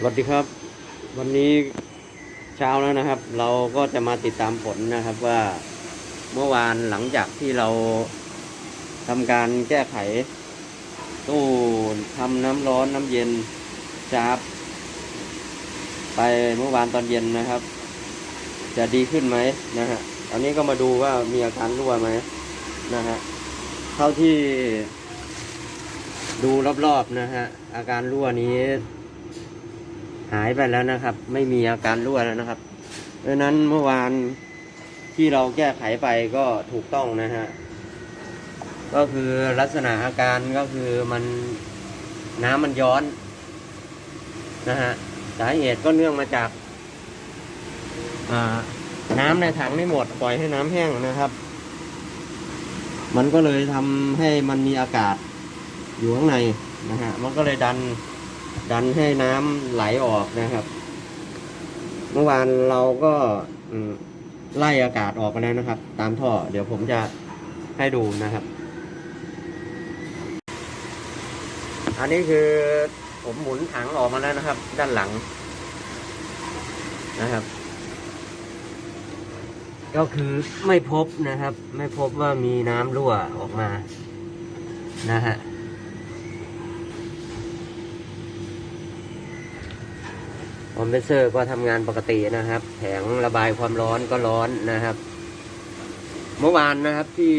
สวัสดีครับ วันนี้เช้าแล้วนะครับ เราก็จะมาติดตามผลนะครับว่าเมื่อวานหลังจากที่เราทำการแก้ไข ตู้ทำน้ำร้อนน้ำเย็นจาบไปเมื่อวานตอนเย็นนะครับ จะดีขึ้นไหมนะฮะตอนนี้ก็มาดูว่ามีอาการรั่วไหมนะฮะเท่าที่ดูรอบๆนะฮะอาการรั่วนี้ หายไปแล้วนะครับ ไม่มีอาการรั่วแล้วนะครับเพราะฉะนั้นเมื่อวานที่เราแก้ไขไปก็ถูกต้องนะฮะก็คือลักษณะอาการก็คือมันน้ำมันย้อนนะฮะสาเหตุก็เนื่องมาจากาน้ำในถังไม่หมดปล่อยให้น้ำแห้งนะครับ มันก็เลยทำให้มันมีอากาศอยู่ข้างในนะฮะมันก็เลยดัน ดันให้น้ำไหลออกนะครับ เมื่อวานเราก็ไล่อากาศออกมาแล้วนะครับ ตามท่อ เดี๋ยวผมจะให้ดูนะครับ อันนี้คือผมหมุนถังออกมาแล้วนะครับ ด้านหลังนะครับ ก็คือไม่พบนะครับ ไม่พบว่ามีน้ำรั่วออกมานะฮะ คอมเพรสเซอร์ก็ทำงานปกตินะครับ แผงระบายความร้อนก็ร้อนนะครับ เมื่อวานนะครับที่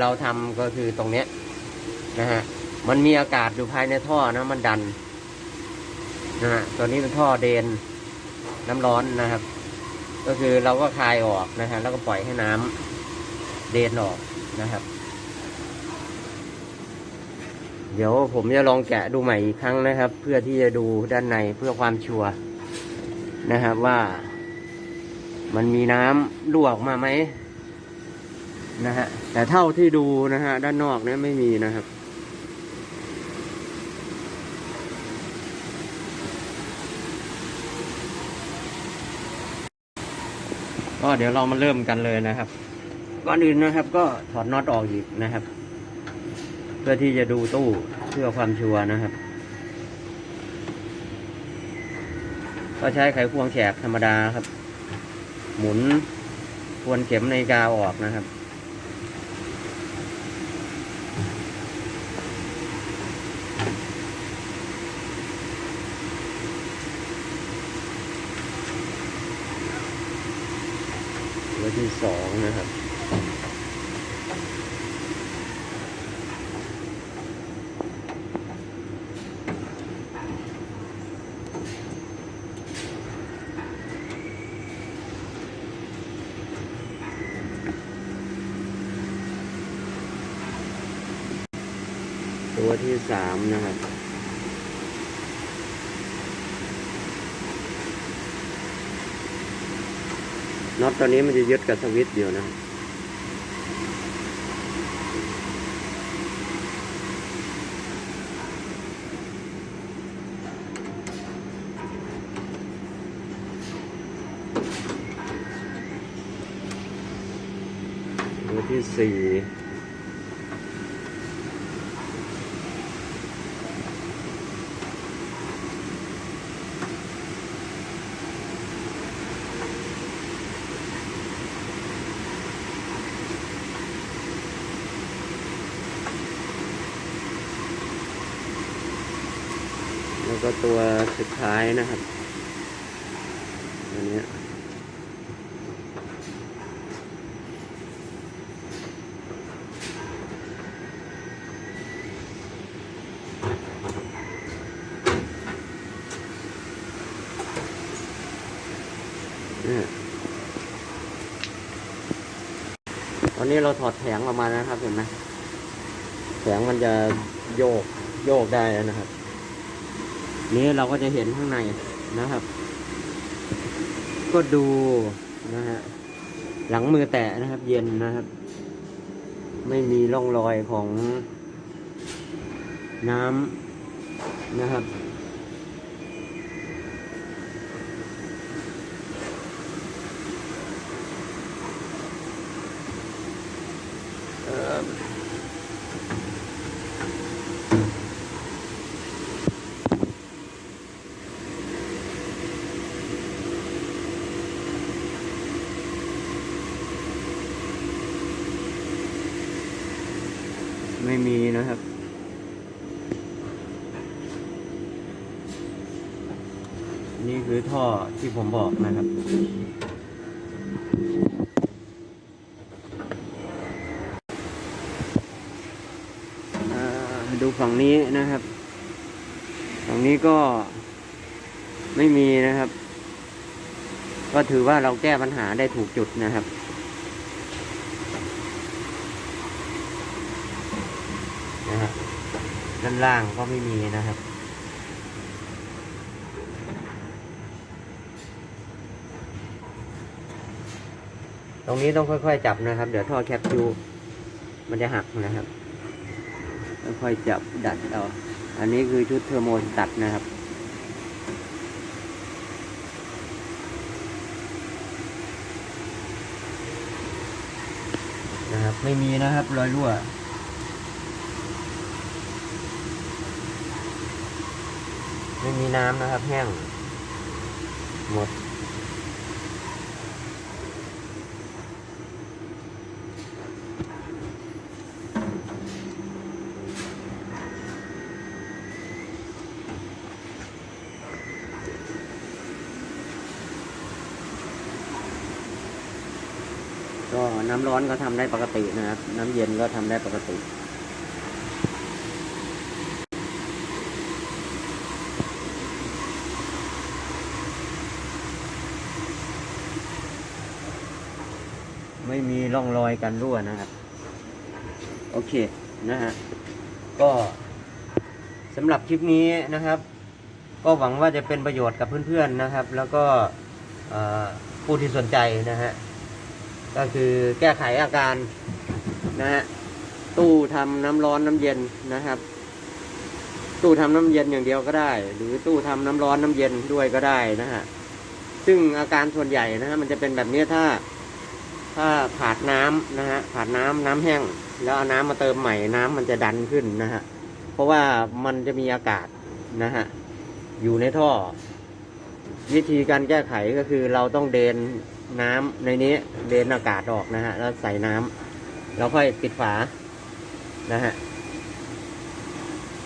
เราทำก็คือตรงเนี้ยนะฮะมันมีอากาศอยู่ภายในท่อนะมันดันนะฮะตัวนี้เป็นท่อเดนน้ำร้อนนะครับ ก็คือเราก็คลายออกนะฮะแล้วก็ปล่อยให้น้ำเดนออกนะครับ เดี๋ยวผมจะลองแกะดูใหม่อีกครั้งนะครับ เพื่อที่จะดูด้านในเพื่อความชัวร์ นะครับว่า มันมีน้ำรั่วออกมาไหมนะฮะแต่เท่าที่ดูนะฮะด้านนอกเนี่ยไม่มีนะครับก็เดี๋ยวเรามาเริ่มกันเลยนะครับก่อนอื่นนะครับ ก็ถอดน็อตออกอีกนะครับ เพื่อที่จะดูตู้เพื่อความชัวร์นะครับ ก็ใช้ไขควงแฉกธรรมดาครับ หมุนทวนเข็มในกาวออกนะครับ ตัวที่สองนะครับ ตัวที่สามนะครับน็อตตัวนี้มันจะยึดกับสวิตช์อยู่นะตัวที่สี่ ก็ตัวสุดท้ายนะครับ อันนี้ตอนนี้เราถอดแผงออกมานะครับเห็นไหมแผงมันจะโยกโยกได้นะครับ นี้เราก็จะเห็นข้างในนะครับ ก็ดูนะฮะหลังมือแตะนะครับ เย็นนะครับ ไม่มีร่องรอยของน้ำนะครับ ไม่มีนะครับ นี่คือท่อที่ผมบอกนะครับดูฝั่งนี้นะครับ ฝั่งนี้ก็ไม่มีนะครับ ก็ถือว่าเราแก้ปัญหาได้ถูกจุดนะครับ นะฮะ ด้านล่างก็ไม่มีนะครับ ตรงนี้ต้องค่อยๆจับนะครับ เดี๋ยวท่อแคปซูลมันจะหักนะครับ ค่อยๆจับดัดเอา อันนี้คือชุดเทอร์โมสตัดนะครับนะครับ ไม่มีนะครับ รอยรั่ว ไม่มีน้ำนะครับ แห้ง หมด ก็น้ำร้อนก็ทำได้ปกตินะครับ น้ำเย็นก็ทำได้ปกติ ไม่มีร่องรอยการรั่วนะครับ โอเคนะฮะก็สำหรับคลิปนี้นะครับ ก็หวังว่าจะเป็นประโยชน์กับเพื่อนๆนะครับ แล้วก็ผู้ที่สนใจนะฮะก็คือแก้ไขอาการนะฮะตู้ทำน้ำร้อนน้ำเย็นนะครับ ตู้ทำน้ำเย็นอย่างเดียวก็ได้ หรือตู้ทำน้ำร้อนน้ำเย็นด้วยก็ได้นะฮะซึ่งอาการส่วนใหญ่นะฮะมันจะเป็นแบบนี้ถ้า ถ้าขาดน้ำนะฮะขาดน้ำน้ำแห้ง แล้วเอาน้ำมาเติมใหม่น้ำมันจะดันขึ้นนะฮะเพราะว่ามันจะมีอากาศนะฮะอยู่ในท่อ วิธีการแก้ไขก็คือเราต้องเดนน้ำในนี้เดนอากาศออกนะฮะแล้วใส่น้ำแล้วค่อยปิดฝานะฮะ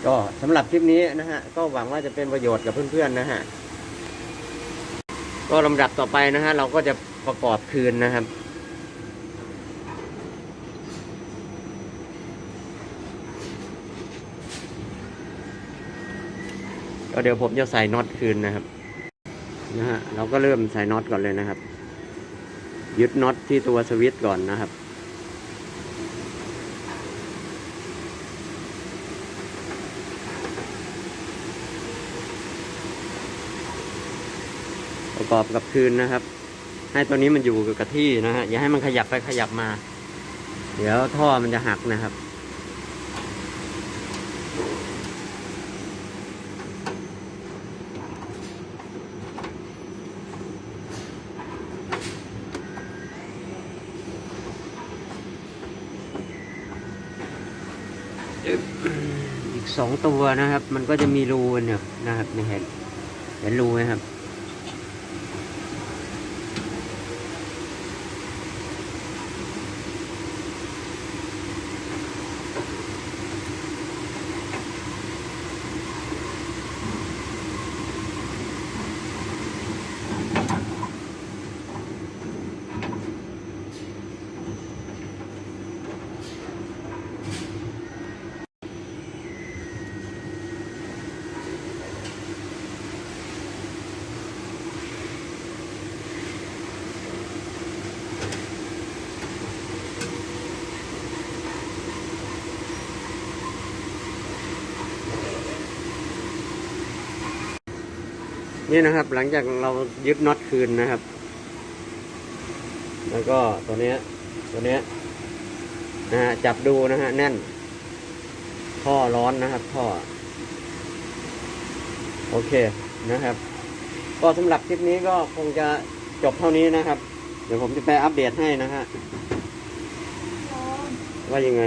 ก็สำหรับคลิปนี้นะฮะก็หวังว่าจะเป็นประโยชน์กับเพื่อนๆนะฮะก็ลำดับต่อไปนะฮะเราก็จะประกอบคืนนะครับ ก็เดี๋ยวผมจะใส่น็อตคืนนะครับนะฮะเราก็เริ่มใส่น็อตก่อนเลยนะครับ ยึดน็อตที่ตัวสวิตช์ก่อนนะครับประกอบกับคืนนะครับ ให้ตัวนี้มันอยู่กับที่นะฮะอย่าให้มันขยับไปขยับมา เดี๋ยวท่อมันจะหักนะครับ อีก สองตัวนะครับ มันก็จะมีรูเนี่ยนะครับนี่เห็นเห็นรูไหมครับ นี่นะครับ หลังจากเรายึดน็อตคืนนะครับ แล้วก็ตัวเนี้ย ตัวเนี้ยนะฮะจับดูนะฮะแน่น ท่อร้อนนะครับ ท่อ โอเคนะครับ ก็สำหรับคลิปนี้ก็คงจะจบเท่านี้นะครับ เดี๋ยวผมจะไปอัปเดตให้นะฮะว่ายังไง